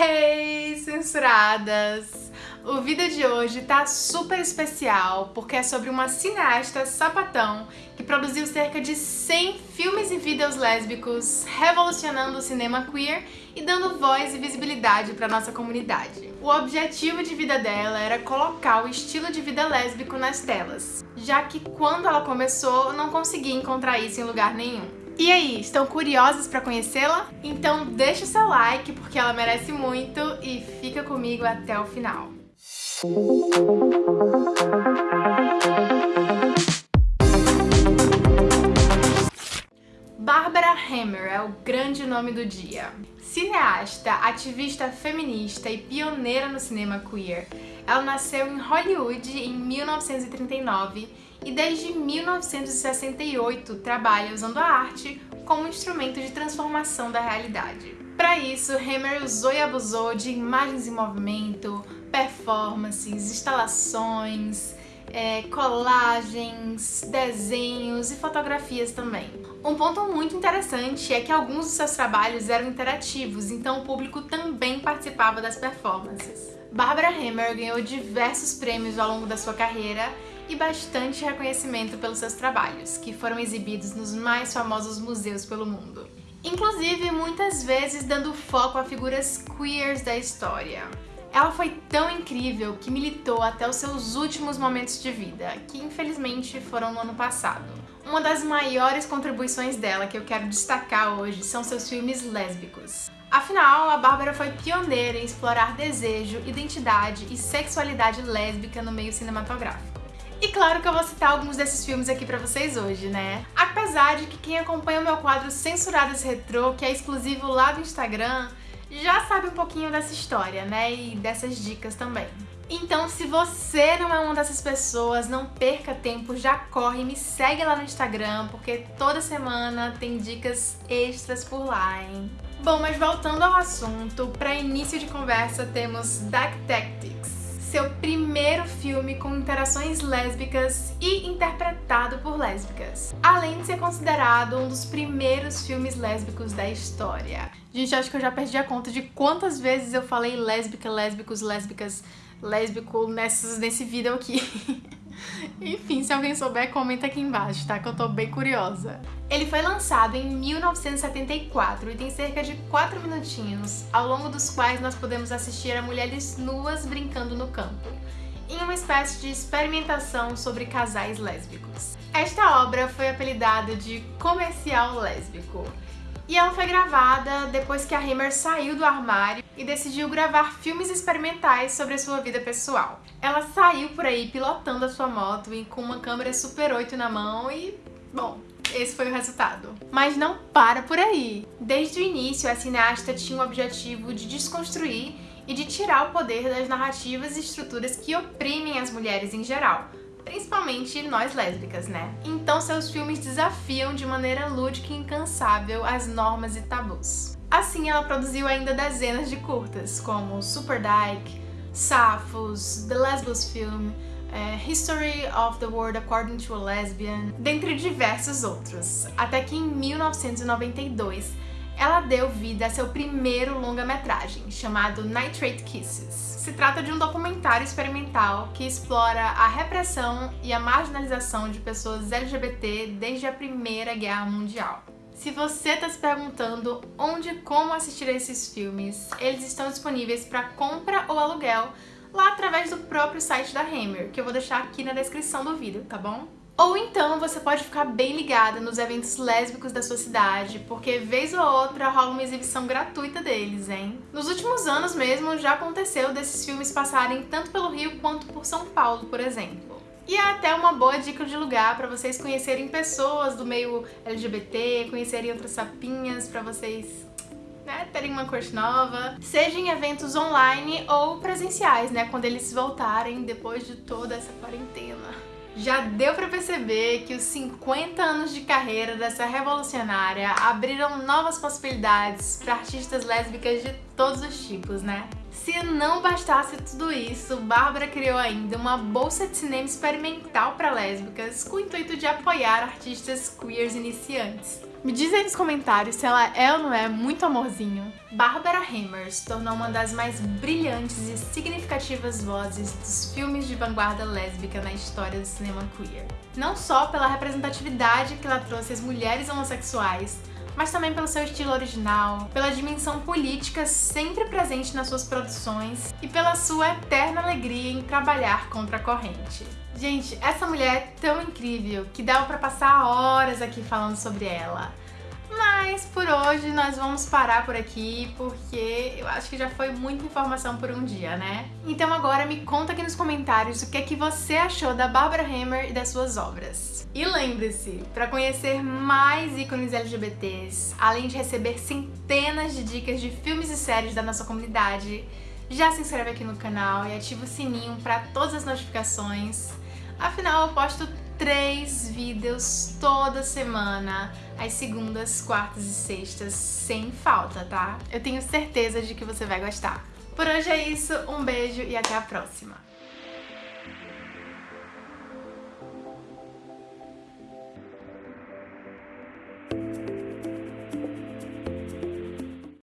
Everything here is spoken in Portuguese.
Hey, censuradas! O vídeo de hoje tá super especial porque é sobre uma cineasta sapatão que produziu cerca de 100 filmes e vídeos lésbicos, revolucionando o cinema queer e dando voz e visibilidade para nossa comunidade. O objetivo de vida dela era colocar o estilo de vida lésbico nas telas, já que quando ela começou não conseguia encontrar isso em lugar nenhum. E aí, estão curiosos para conhecê-la? Então deixa o seu like porque ela merece muito e fica comigo até o final. Hammer é o grande nome do dia. Cineasta, ativista feminista e pioneira no cinema queer, ela nasceu em Hollywood em 1939 e desde 1968 trabalha usando a arte como instrumento de transformação da realidade. Para isso, Hammer usou e abusou de imagens em movimento, performances, instalações, é, colagens, desenhos e fotografias também. Um ponto muito interessante é que alguns dos seus trabalhos eram interativos, então o público também participava das performances. Barbara Hammer ganhou diversos prêmios ao longo da sua carreira e bastante reconhecimento pelos seus trabalhos, que foram exibidos nos mais famosos museus pelo mundo. Inclusive, muitas vezes dando foco a figuras queers da história. Ela foi tão incrível que militou até os seus últimos momentos de vida, que infelizmente foram no ano passado. Uma das maiores contribuições dela que eu quero destacar hoje são seus filmes lésbicos. Afinal, a Bárbara foi pioneira em explorar desejo, identidade e sexualidade lésbica no meio cinematográfico. E claro que eu vou citar alguns desses filmes aqui pra vocês hoje, né? Apesar de que quem acompanha o meu quadro Censuradas Retrô, que é exclusivo lá do Instagram, já sabe um pouquinho dessa história, né? E dessas dicas também. Então, se você não é uma dessas pessoas, não perca tempo, já corre e me segue lá no Instagram, porque toda semana tem dicas extras por lá, hein? Bom, mas voltando ao assunto, para início de conversa temos Dark Tactics, seu primeiro filme com interações lésbicas e interpretado por lésbicas, além de ser considerado um dos primeiros filmes lésbicos da história. Gente, acho que eu já perdi a conta de quantas vezes eu falei lésbica, lésbicos, lésbicas, lésbico nessas, nesse vídeo aqui. Enfim, se alguém souber, comenta aqui embaixo, tá? Que eu tô bem curiosa. Ele foi lançado em 1974 e tem cerca de 4 minutinhos, ao longo dos quais nós podemos assistir a mulheres nuas brincando no campo, em uma espécie de experimentação sobre casais lésbicos. Esta obra foi apelidada de comercial lésbico, e ela foi gravada depois que a Hammer saiu do armário e decidiu gravar filmes experimentais sobre a sua vida pessoal. Ela saiu por aí pilotando a sua moto e com uma câmera Super 8 na mão e, bom, esse foi o resultado. Mas não para por aí. Desde o início, a cineasta tinha o objetivo de desconstruir e de tirar o poder das narrativas e estruturas que oprimem as mulheres em geral, principalmente nós lésbicas, né? Então seus filmes desafiam de maneira lúdica e incansável as normas e tabus. Assim, ela produziu ainda dezenas de curtas, como Super Dyke, Safos, The Lesbos Film, é, History of the World According to a Lesbian, dentre diversos outros. Até que em 1992, ela deu vida a seu primeiro longa-metragem, chamado Nitrate Kisses. Se trata de um documentário experimental que explora a repressão e a marginalização de pessoas LGBT desde a Primeira Guerra Mundial. Se você está se perguntando onde e como assistir a esses filmes, eles estão disponíveis para compra ou aluguel lá através do próprio site da Hammer, que eu vou deixar aqui na descrição do vídeo, tá bom? Ou então você pode ficar bem ligada nos eventos lésbicos da sua cidade, porque vez ou outra rola uma exibição gratuita deles, hein? Nos últimos anos mesmo já aconteceu desses filmes passarem tanto pelo Rio quanto por São Paulo, por exemplo. E é até uma boa dica de lugar para vocês conhecerem pessoas do meio LGBT, conhecerem outras sapinhas, para vocês né, terem uma crush nova, seja em eventos online ou presenciais, né, quando eles voltarem depois de toda essa quarentena. Já deu para perceber que os 50 anos de carreira dessa revolucionária abriram novas possibilidades para artistas lésbicas de todos os tipos, né? Se não bastasse tudo isso, Bárbara criou ainda uma bolsa de cinema experimental para lésbicas com o intuito de apoiar artistas queers iniciantes. Me diz aí nos comentários se ela é ou não é muito amorzinho. Barbara Hammer se tornou uma das mais brilhantes e significativas vozes dos filmes de vanguarda lésbica na história do cinema queer. Não só pela representatividade que ela trouxe às mulheres homossexuais, mas também pelo seu estilo original, pela dimensão política sempre presente nas suas produções e pela sua eterna alegria em trabalhar contra a corrente. Gente, essa mulher é tão incrível que dava pra passar horas aqui falando sobre ela. Mas por hoje nós vamos parar por aqui, porque eu acho que já foi muita informação por um dia, né? Então agora me conta aqui nos comentários o que é que você achou da Barbara Hammer e das suas obras. E lembre-se, para conhecer mais ícones LGBTs, além de receber centenas de dicas de filmes e séries da nossa comunidade, já se inscreve aqui no canal e ativa o sininho para todas as notificações Afinal, eu posto três vídeos toda semana, às segundas, quartas e sextas, sem falta, tá? Eu tenho certeza de que você vai gostar. Por hoje é isso, um beijo e até a próxima!